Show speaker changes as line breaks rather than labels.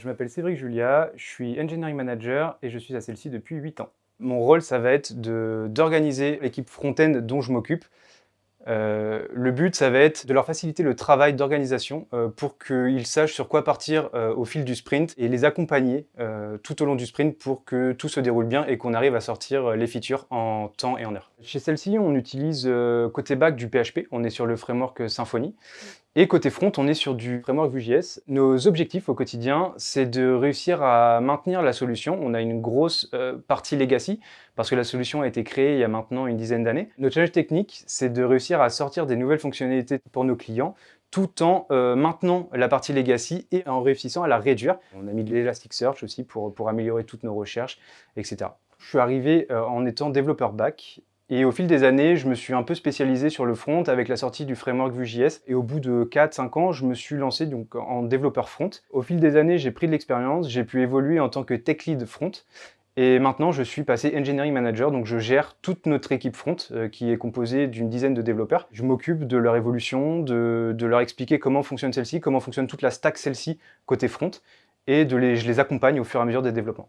Je m'appelle Cédric Julia, je suis Engineering Manager et je suis à celle-ci depuis 8 ans. Mon rôle, ça va être d'organiser l'équipe front-end dont je m'occupe. Euh, le but, ça va être de leur faciliter le travail d'organisation euh, pour qu'ils sachent sur quoi partir euh, au fil du sprint et les accompagner tout au long du sprint pour que tout se déroule bien et qu'on arrive à sortir les features en temps et en heure. Chez celle-ci, on utilise côté back du PHP, on est sur le framework Symfony. Et côté front, on est sur du framework Vue.js. Nos objectifs au quotidien, c'est de réussir à maintenir la solution. On a une grosse euh, partie legacy, parce que la solution a été créée il y a maintenant une dizaine d'années. Notre challenge technique, c'est de réussir à sortir des nouvelles fonctionnalités pour nos clients, tout en euh, maintenant la partie legacy et en réussissant à la réduire. On a mis de l'Elasticsearch aussi pour, améliorer toutes nos recherches, etc. Je suis arrivé euh, en étant développeur back et au fil des années, je me suis un peu spécialisé sur le front avec la sortie du framework Vue.js. Et au bout de 4-5 ans, je me suis lancé donc en développeur front. Au fil des années, j'ai pris de l'expérience, j'ai pu évoluer en tant que tech lead front. Et maintenant, je suis passé Engineering Manager, donc je gère toute notre équipe front, euh, qui est composée d'une dizaine de développeurs. Je m'occupe de leur évolution, de, de, leur expliquer comment fonctionne celle-ci, comment fonctionne toute la stack celle-ci côté front, et de les, je les accompagne au fur et à mesure des développements.